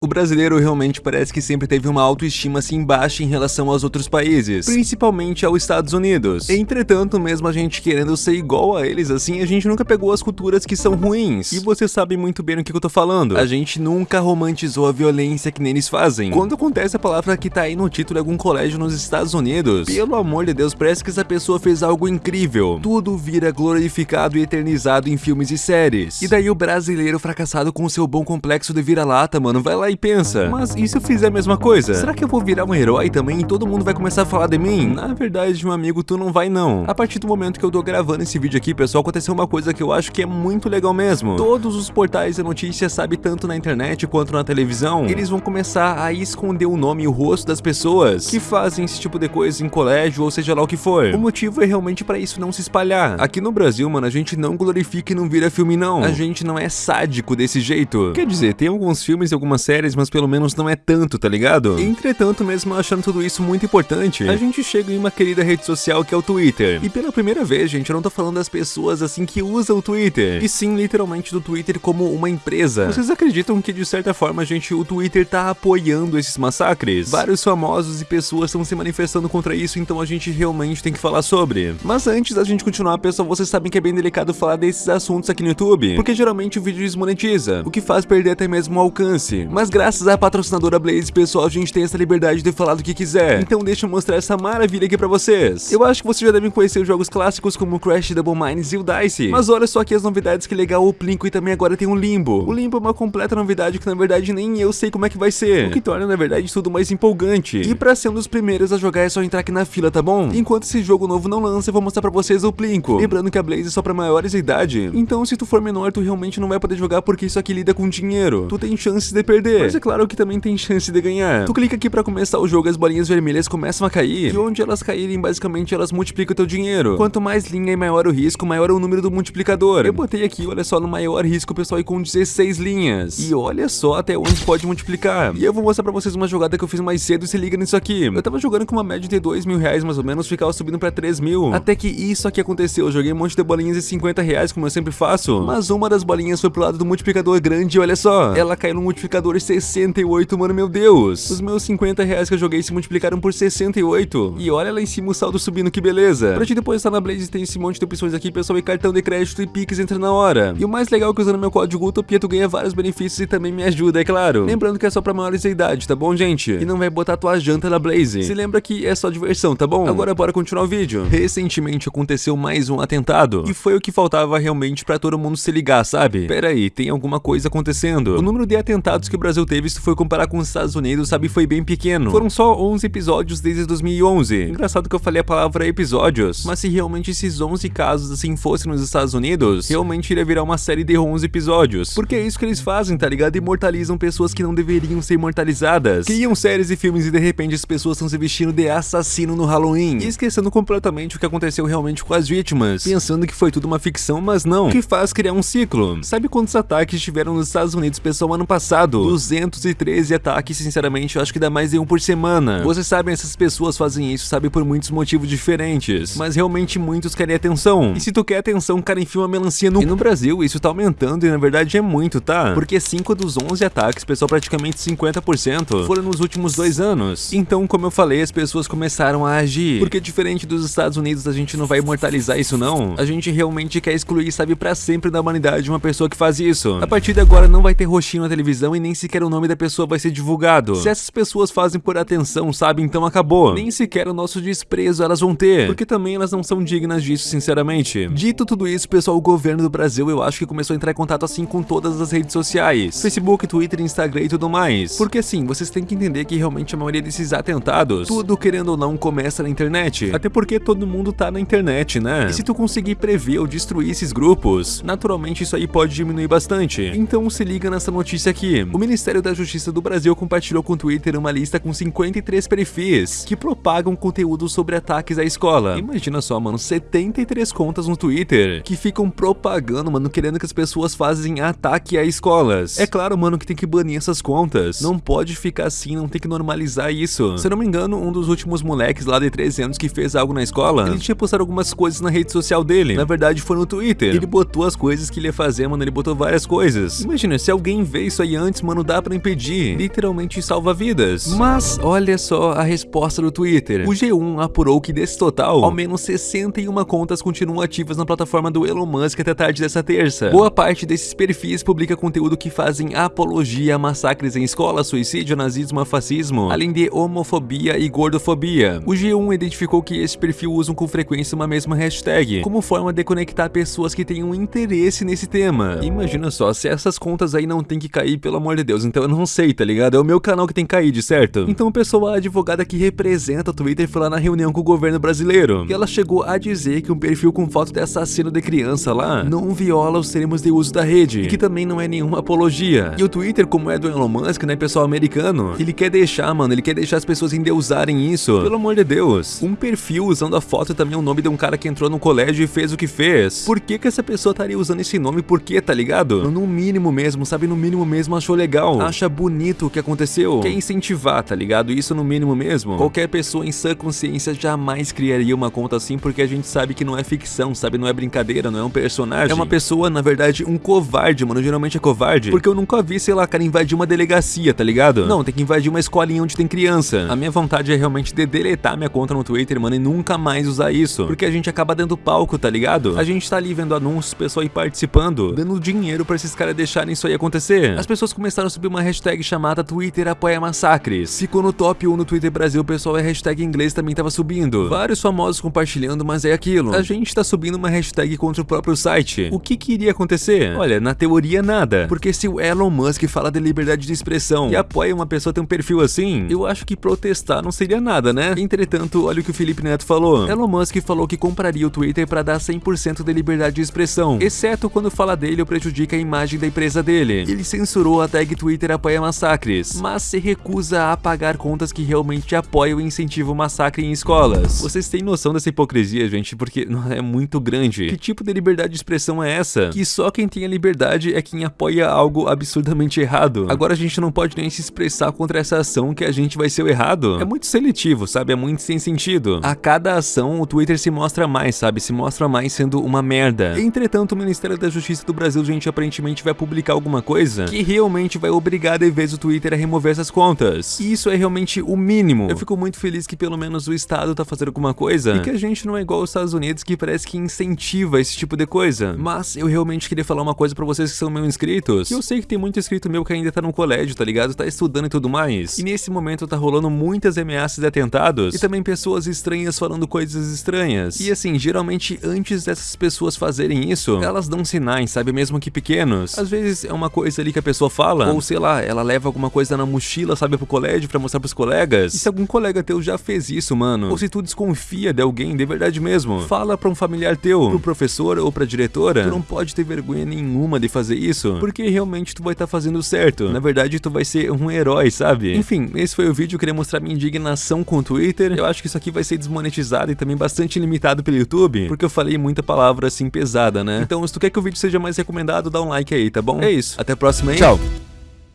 O brasileiro realmente parece que sempre teve uma autoestima assim baixa em relação aos outros países, principalmente aos Estados Unidos. Entretanto, mesmo a gente querendo ser igual a eles assim, a gente nunca pegou as culturas que são ruins. E você sabe muito bem o que eu tô falando. A gente nunca romantizou a violência que neles fazem. Quando acontece a palavra que tá aí no título de algum colégio nos Estados Unidos, pelo amor de Deus, parece que essa pessoa fez algo incrível. Tudo vira glorificado e eternizado em filmes e séries. E daí o brasileiro fracassado com seu bom complexo de vira-lata, mano, vai lá e pensa, mas e se eu fizer a mesma coisa? Será que eu vou virar um herói também e todo mundo vai começar a falar de mim? Na verdade, meu amigo, tu não vai não. A partir do momento que eu tô gravando esse vídeo aqui, pessoal, aconteceu uma coisa que eu acho que é muito legal mesmo. Todos os portais de notícias, sabe, tanto na internet quanto na televisão, eles vão começar a esconder o nome e o rosto das pessoas que fazem esse tipo de coisa em colégio ou seja lá o que for. O motivo é realmente para isso não se espalhar. Aqui no Brasil, mano, a gente não glorifica e não vira filme não. A gente não é sádico desse jeito. Quer dizer, tem alguns filmes e algumas séries mas pelo menos não é tanto, tá ligado? Entretanto, mesmo achando tudo isso muito importante, a gente chega em uma querida rede social que é o Twitter. E pela primeira vez, gente, eu não tô falando das pessoas assim que usam o Twitter, e sim literalmente do Twitter como uma empresa. Vocês acreditam que de certa forma, gente, o Twitter tá apoiando esses massacres? Vários famosos e pessoas estão se manifestando contra isso, então a gente realmente tem que falar sobre. Mas antes da gente continuar, pessoal, vocês sabem que é bem delicado falar desses assuntos aqui no YouTube, porque geralmente o vídeo desmonetiza, o que faz perder até mesmo o alcance. Mas graças à patrocinadora Blaze, pessoal, a gente tem essa liberdade de falar do que quiser. Então deixa eu mostrar essa maravilha aqui pra vocês. Eu acho que vocês já devem conhecer os jogos clássicos como Crash, Double Mines e o Dice. Mas olha só aqui as novidades que legal, o Plinko e também agora tem o Limbo. O Limbo é uma completa novidade que na verdade nem eu sei como é que vai ser. O que torna na verdade tudo mais empolgante. E pra ser um dos primeiros a jogar é só entrar aqui na fila, tá bom? Enquanto esse jogo novo não lança, eu vou mostrar pra vocês o Plinko. Lembrando que a Blaze é só pra maiores de idade. Então se tu for menor, tu realmente não vai poder jogar porque isso aqui lida com dinheiro. Tu tem chances de perder. Mas é claro que também tem chance de ganhar. Tu clica aqui pra começar o jogo, as bolinhas vermelhas começam a cair, e onde elas caírem, basicamente elas multiplicam o teu dinheiro. Quanto mais linha e maior o risco, maior é o número do multiplicador. Eu botei aqui, olha só, no maior risco, pessoal, e com 16 linhas. E olha só até onde pode multiplicar. E eu vou mostrar pra vocês uma jogada que eu fiz mais cedo, e se liga nisso aqui. Eu tava jogando com uma média de 2 mil reais, mais ou menos, ficava subindo pra 3 mil. Até que isso aqui aconteceu, eu joguei um monte de bolinhas de 50 reais, como eu sempre faço. Mas uma das bolinhas foi pro lado do multiplicador grande, olha só. Ela caiu no multiplicador 68, mano, meu Deus. Os meus 50 reais que eu joguei se multiplicaram por 68. E olha lá em cima o saldo subindo, que beleza. Pra te depositar na Blaze tem esse monte de opções aqui, pessoal, e cartão de crédito e Pix entra na hora. E o mais legal é que usando meu código Utopia tu ganha vários benefícios e também me ajuda, é claro. Lembrando que é só pra maiores de idade, tá bom, gente? E não vai botar tua janta na Blaze. Se lembra que é só diversão, tá bom? Agora bora continuar o vídeo. Recentemente aconteceu mais um atentado. E foi o que faltava realmente pra todo mundo se ligar, sabe? Pera aí, tem alguma coisa acontecendo. O número de atentados que o Brasil teve, se for comparar com os Estados Unidos, sabe, foi bem pequeno. Foram só 11 episódios desde 2011. Engraçado que eu falei a palavra episódios, mas se realmente esses 11 casos assim fossem nos Estados Unidos, realmente iria virar uma série de 11 episódios. Porque é isso que eles fazem, tá ligado? Imortalizam pessoas que não deveriam ser imortalizadas. Criam séries e filmes e de repente as pessoas estão se vestindo de assassino no Halloween. E esquecendo completamente o que aconteceu realmente com as vítimas. Pensando que foi tudo uma ficção, mas não. O que faz criar um ciclo. Sabe quantos ataques tiveram nos Estados Unidos, pessoal, ano passado? 213 ataques, sinceramente, eu acho que dá mais de um por semana. Vocês sabem, essas pessoas fazem isso, sabe, por muitos motivos diferentes. Mas realmente muitos querem atenção. E se tu quer atenção, cara, enfia uma melancia no... E no Brasil, isso tá aumentando e na verdade é muito, tá? Porque 5 dos 11 ataques, pessoal, praticamente 50%, foram nos últimos dois anos. Então, como eu falei, as pessoas começaram a agir. Porque diferente dos Estados Unidos, a gente não vai imortalizar isso não. A gente realmente quer excluir, sabe, pra sempre da humanidade uma pessoa que faz isso. A partir de agora não vai ter roxinho na televisão e nem sequer o nome da pessoa vai ser divulgado. Se essas pessoas fazem por atenção, sabe, então acabou. Nem sequer o nosso desprezo elas vão ter. Porque também elas não são dignas disso, sinceramente. Dito tudo isso, pessoal, o governo do Brasil eu acho que começou a entrar em contato assim com todas as redes sociais. Facebook, Twitter, Instagram e tudo mais. Porque assim, vocês têm que entender que realmente a maioria desses atentados, tudo querendo ou não, começa na internet. Até porque todo mundo tá na internet, né? E se tu conseguir prever ou destruir esses grupos, naturalmente isso aí pode diminuir bastante. Então se liga nessa notícia aqui. O Ministério da Justiça do Brasil compartilhou com o Twitter uma lista com 53 perfis que propagam conteúdo sobre ataques à escola. Imagina só, mano, 73 contas no Twitter que ficam propagando, mano, querendo que as pessoas fazem ataque a escolas. É claro, mano, que tem que banir essas contas. Não pode ficar assim, não tem que normalizar isso. Se eu não me engano, um dos últimos moleques lá de 13 anos que fez algo na escola, ele tinha postado algumas coisas na rede social dele. Na verdade, foi no Twitter. Ele botou as coisas que ele ia fazer, mano, ele botou várias coisas. Imagina, se alguém vê isso aí antes, mano, dá pra impedir, literalmente salva vidas. Mas olha só a resposta do Twitter. O G1 apurou que desse total, ao menos 61 contas continuam ativas na plataforma do Elon Musk até tarde dessa terça. Boa parte desses perfis publica conteúdo que fazem apologia a massacres em escola, suicídio, nazismo, fascismo, além de homofobia e gordofobia. O G1 identificou que esse perfil usam com frequência uma mesma hashtag, como forma de conectar pessoas que tenham interesse nesse tema. Imagina só, se essas contas aí não tem que cair, pelo amor de Deus, então eu não sei, tá ligado? É o meu canal que tem de certo? Então pessoal, a advogada que representa o Twitter foi lá na reunião com o governo brasileiro, e ela chegou a dizer que um perfil com foto de assassino de criança lá não viola os termos de uso da rede, e que também não é nenhuma apologia. E o Twitter, como é do Elon Musk, né, pessoal americano, ele quer deixar, mano, ele quer deixar as pessoas endeusarem isso. Pelo amor de Deus. Um perfil usando a foto também é o nome de um cara que entrou no colégio e fez o que fez. Por que que essa pessoa estaria usando esse nome? Por que, tá ligado? No mínimo mesmo, sabe? No mínimo mesmo achou legal. Acha bonito o que aconteceu. Quer incentivar, tá ligado? Isso no mínimo mesmo. Qualquer pessoa em sã consciência jamais criaria uma conta assim porque a gente sabe que não é ficção, sabe? Não é brincadeira, não é um personagem. É uma pessoa, na verdade, um covarde, mano. Geralmente é covarde. Porque eu nunca vi, sei lá, cara invadir uma delegacia, tá ligado? Não, tem que invadir uma escolinha onde tem criança. A minha vontade é realmente de deletar minha conta no Twitter, mano, e nunca mais usar isso. Porque a gente acaba dando palco, tá ligado? A gente tá ali vendo anúncios, pessoal aí participando, dando dinheiro pra esses caras deixarem isso aí acontecer. As pessoas começaram a subir uma hashtag chamada Twitter apoia massacres. Ficou no top 1 no Twitter Brasil, pessoal a hashtag inglês também tava subindo. Vários famosos compartilhando, mas é aquilo. A gente tá subindo uma hashtag contra o próprio site. O que que iria acontecer? Olha, na teoria nada. Porque se o Elon Musk fala de liberdade de expressão e apoia uma pessoa ter um perfil assim, eu acho que protestar não seria nada, né? Entretanto, olha o que o Felipe Neto falou. Elon Musk falou que compraria o Twitter para dar 100% de liberdade de expressão, exceto quando fala dele ou prejudica a imagem da empresa dele. Ele censurou a tag Twitter apoia massacres, mas se recusa a apagar contas que realmente apoiam e incentivam massacre em escolas. Vocês têm noção dessa hipocrisia, gente? Porque é muito grande. Que tipo de liberdade de expressão é essa? Que só quem tem a liberdade é quem apoia algo absurdamente errado. Agora a gente não pode nem se expressar contra essa ação que a gente vai ser o errado. É muito seletivo, sabe? É muito sem sentido. A cada ação, o Twitter se mostra mais, sabe? Se mostra mais sendo uma merda. Entretanto, o Ministério da Justiça do Brasil, gente, aparentemente vai publicar alguma coisa que realmente vai obrigar de vez o Twitter a remover essas contas. E isso é realmente o mínimo. Eu fico muito feliz que pelo menos o Estado tá fazendo alguma coisa e que a gente não é igual aos Estados Unidos que parece que incentiva esse tipo de coisa. Mas eu realmente queria falar uma coisa pra vocês que são meus inscritos. Que eu sei que tem muito inscrito meu que ainda tá no colégio, tá ligado? Tá estudando e tudo mais. E nesse momento tá rolando muitas ameaças de atentados e também pessoas estranhas falando coisas estranhas. E assim, geralmente antes dessas pessoas fazerem isso, elas dão sinais, sabe? Mesmo que pequenos. Às vezes é uma coisa ali que a pessoa fala, ou sei lá, ela leva alguma coisa na mochila, sabe, pro colégio pra mostrar pros colegas. E se algum colega teu já fez isso, mano, ou se tu desconfia de alguém de verdade mesmo, fala pra um familiar teu, pro professor ou pra diretora, tu não pode ter vergonha nenhuma de fazer isso, porque realmente tu vai estar tá fazendo certo. Na verdade, tu vai ser um herói, sabe? Enfim, esse foi o vídeo, eu queria mostrar minha indignação com o Twitter. Eu acho que isso aqui vai ser desmonetizado e também bastante limitado pelo YouTube, porque eu falei muita palavra assim pesada, né? Então, se tu quer que o vídeo seja mais recomendado, dá um like aí, tá bom? É isso. Até a próxima aí. Tchau.